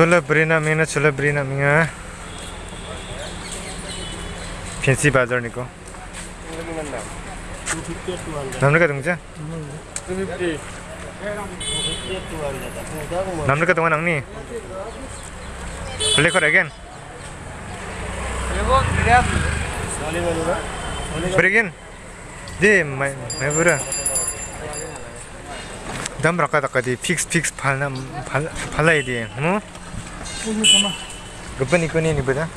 Chola Brina Mina. Chola Brina Mina Fancy Bazaar niko namne ka tungja namne ka tungan angni play kor again play again de mai mai bura dam raka phal phalai di hm gapani koni ni bada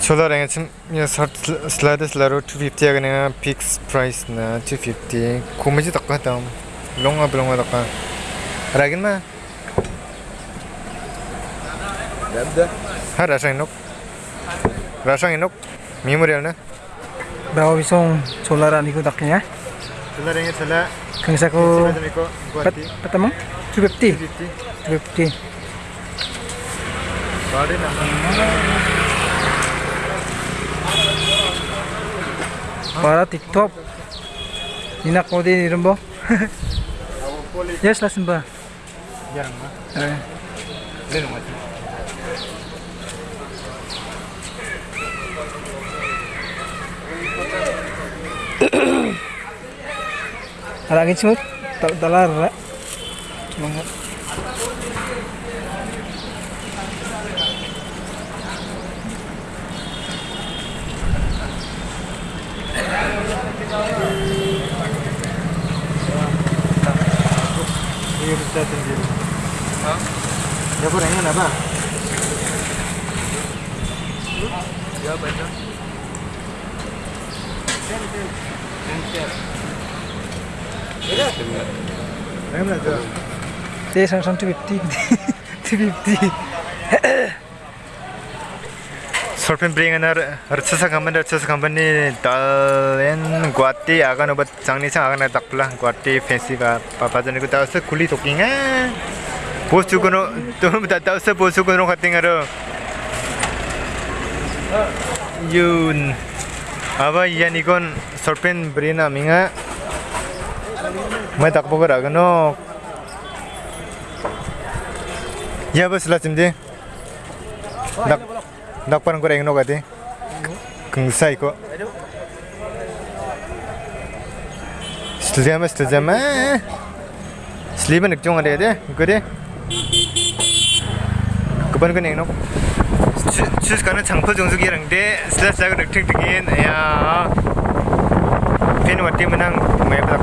chola rang chim ya sat sliders laro 250 aga na fix price na 250 komeji taka tam longa longa taka ragin ma ha rasang nok rasang nok memorial na Bawa bisong solar ani ko daknya. chola rang chola Kangsa ko pat patamang 250. 250 250. Body na. Para TikTok. Inak mo din iron bo. Yes, lasin ba? Jarang mah. Eh, Leno mati. Hah? Ya kurangnya apa? Ya baca. These are some 250. 250. Sorpin bring another Archasa company, Archasa company, Dalen, Guati, Agan, but Sangnisa, Agan, Dakla, Guati, Fancy, Papa, and Gutasa, Kuli talking. Bos juga tuh minta tahu sih bos juga no. Yun, apa iya nih kon sorpin minga मैं तक पकड़ आगनो या बस लाचिमदे dak dak parang ko reng no gati kung sai ko Stilzama stilzama Sliba nak jong ada de ko de Kapan ko neng no Chus kana changpal jongsu gi rang de slash jaga nak tik tikin ya Pen wati menang mai pa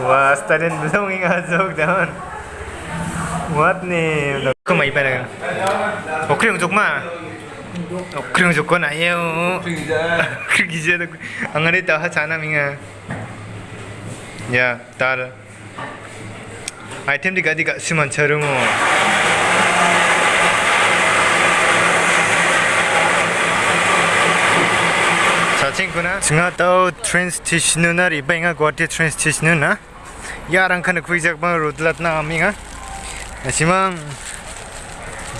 스트 Wah, stadion belum ingat jok daun. What nih? Kau mau ibadah kan? Oke yang jok mah. Oke yang jok kan ayo. Kerja tu. Angin itu tahu cana minga. Ya, tar. Item di gadi gak siman carumu. 사진구나 증하다오 트레인 스테이션이나 리바잉아 고아티 트레인 스테이션이나 yarang khana khuijak ma rudlat na aminga asimang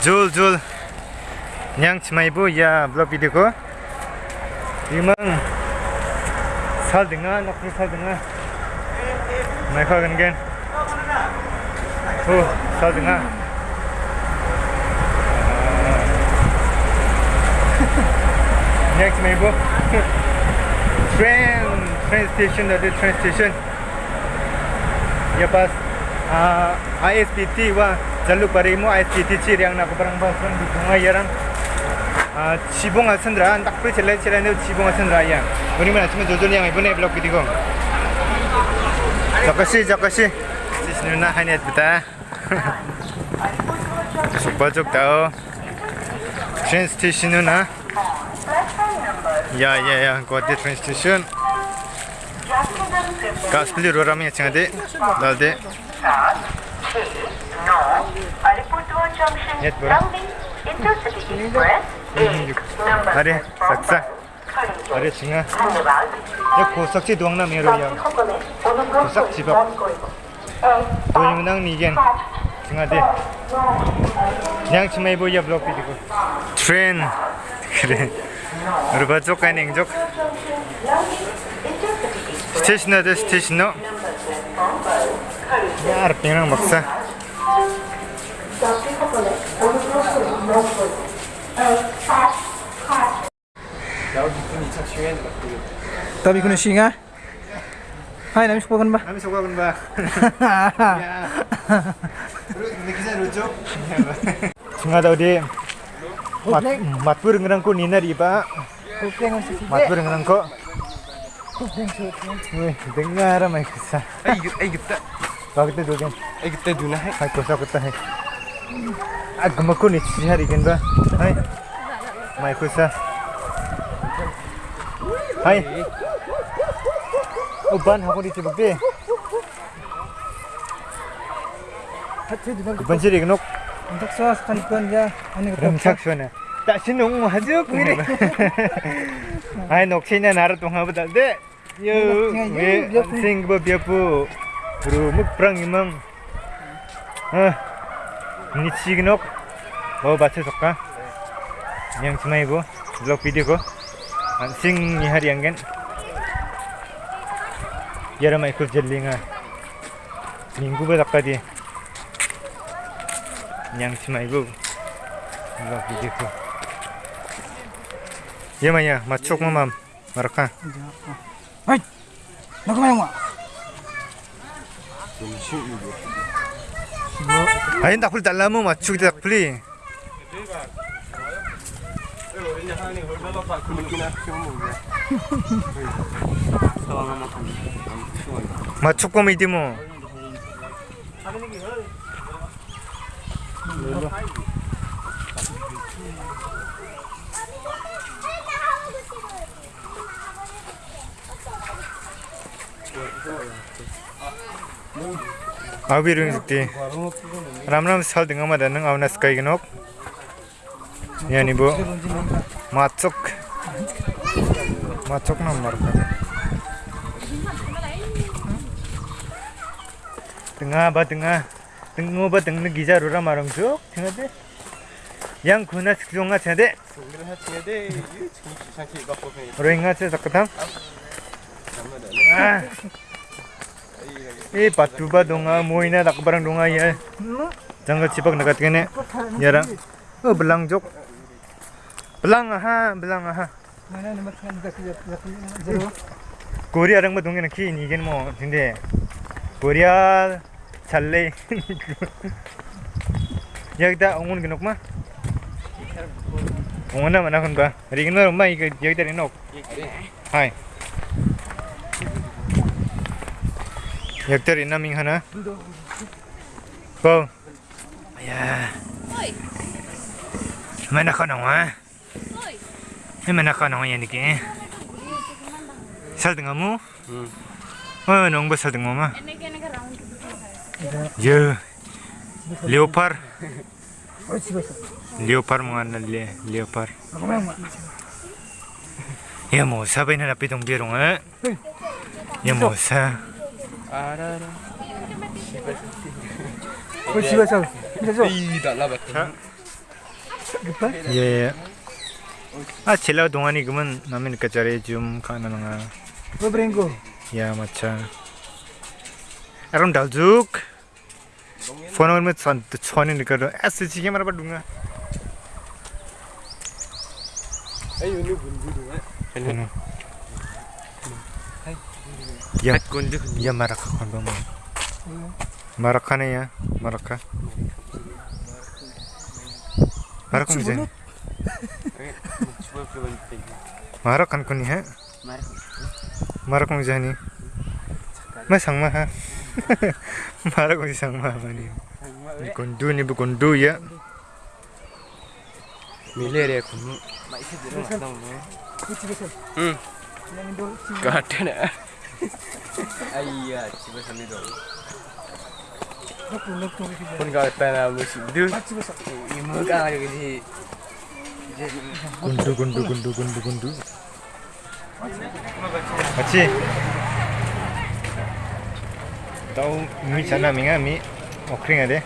jul jul nyang chmaibu ya blog video ko. Imang sal dinga nakri sal dinga mai kha gan gan ho sal dinga next maibu train train station that is train station ya pas uh, ISPT wa jaluk parimu ISPT ci yang nak perang pasang di tengah ya rang uh, cibung asendra tak perlu celai celai ni cibung asendra ya. Ini mana? Cuma jodoh yang ibu ni blok gitu kong Jakasi jakasi sini nak hanya beta Bajok tau. Train station na Ya ya ya, Guwahati train station. Gaspili Roram'ın içinde dalde. Нет, Аре, сакса. Аре, чинга. Я косакчи дуангна меру я. Косак чипа. Дуангнан миген. Чинга де. 그냥 치마이 보이야 블록 비디고. 트렌. 그래. 우리 바족 가는 족. Station adı station'u. Yarabbi'nin baksa. Tapi kuna singa. Hai, nami sekolah ba? Nami sekolah ba? Nakisa rujuk. Singa tahu dia. Mat, matpur ngerangku nina di pak. Matpur ngerangku. Dengar mai kisah. Ai git ai git. Ba kita do gen. Kan? Ai git do na hai. Hai kosa hai. Ag maku ni si hari gen ba. Ah. Hai. Mai kisah. Hai. Oh, Uban aku di cebak deh. Kebanci di genok. Untuk sos kan pun ya. Remsak sana. Tak sinung hajuk ni. Hai noksinya narat tunggu betul deh. Yo, ye, sing ba bia po. Bro, muk prang imam. Ah, ni signok. Mau baca sokka. Yang cuma ibu, vlog video ko. Sing ni hari yang kan. Yara mai ikut jelinga. Minggu ba dakka di. Yang cuma ibu. Vlog video ko. Yamanya, macok mamam. mama, mereka maraka Nak main ma. ayin dakul dalamu macuk dakuli macok ko midi mo Abiring sakti. Ram ram sal dengan mana neng awnas kai genok. Ya ni bu. Macok. Macok nomor. Tengah ba tengah. Tengah ba tengah giza rura marong juk. Tengah deh. Yang guna sekitar nggak deh. Sungguh hati Eh patu ba donga moina dak barang donga ya. Jangga cipak dekat kene. Yara. Oh belang jok. Belang aha, belang aha. Mana nomor kan dak jero. Korea rang ba dongena ki ni gen mo. Korea challe. Yagda ongun genok ma. Ongona mana kon ba. Rigno ma ik yagda. Hai. Yakter ina ming hana. Go. Ya. Mana kau nong ah? Ini mana kau nong yang? Sal dengan mu? Oh, nong bos sal dengan. Yo, leopard. Leopard mana le? Leopard. Ya mau, siapa ini rapi dong eh? Ya mau, siapa? Oh, jiwa sal. Bisa sal. Tidak lah Ya. Ah, celah dongan ini kemen, namin kacari jum kana nanga. Lo brengo? Ya macan. Aram daljuk. Phone में छन छने निकल रहा ऐसे चीजें मेरे पर दूंगा ऐ यूनिट बंद दूंगा Ya, Kundu. ya maraka kon ba mo. Maraka na ya, maraka. Maraka mo dyan. Cuba cuba penting. Marakan ko ni ha. Maraka mo dyan ni. Ma ha. Maraka mo isang ma ba ni. Bu kundu ya. Hmm. Yang Indo. Kata nak. Aiyah, coba sana dong. Pun kau Gundu, gundu, gundu, gundu, gundu. Aci. Tahu mi sana minga mi okring ada.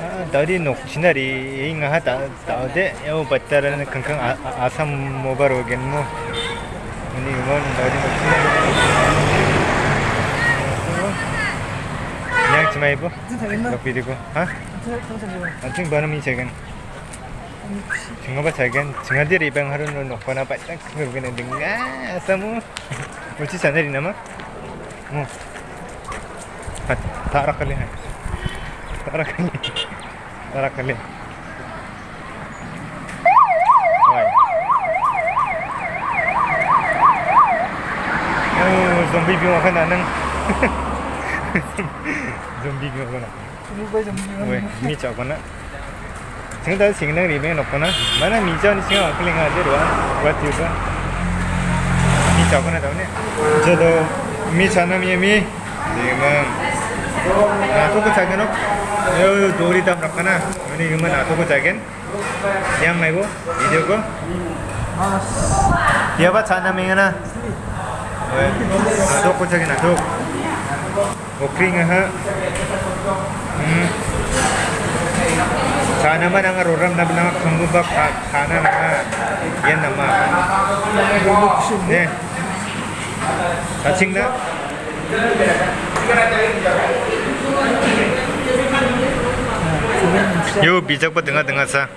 Ah, tadi nok sinari ingat tak tahu deh. Yang bataran kangkang asam mobar ogen mo. Ini mau tadi nok sinari. मा आइपो भिडियोको हां बानम ini kan? Jengapa jagan, jangan diri bang harun nono pana patak bukan dengar samu. Uci sana di nama, mu. Tarak kali hai, tarak kali, tarak kali. Zombie bilang kan anang. zombie ke mana? Berubah zombie mana? Weh, ni cak mana? Sing tak sing nak ribe nak mana? Mana mijau ni sing aku lingkar aja dua, buat juga. Ni cak mana tahu ni? Jadi, mi cana mi mi, dengan 나토 그 작은 업, 요 돌이 다 그렇구나. 우리 이거 나토 그 작은, 양 말고 이제 거. 여봐 자나 미나. 나토 그 작은 나토. Okay nga ha. Hmm. Sana man ang aruram na mga kangubak kana na nga. Yan naman. Ne. Kaching na. 요 비적보 등하 등하사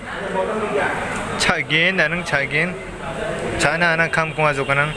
차긴 나는 차긴 자나 하나 감공하죠 그냥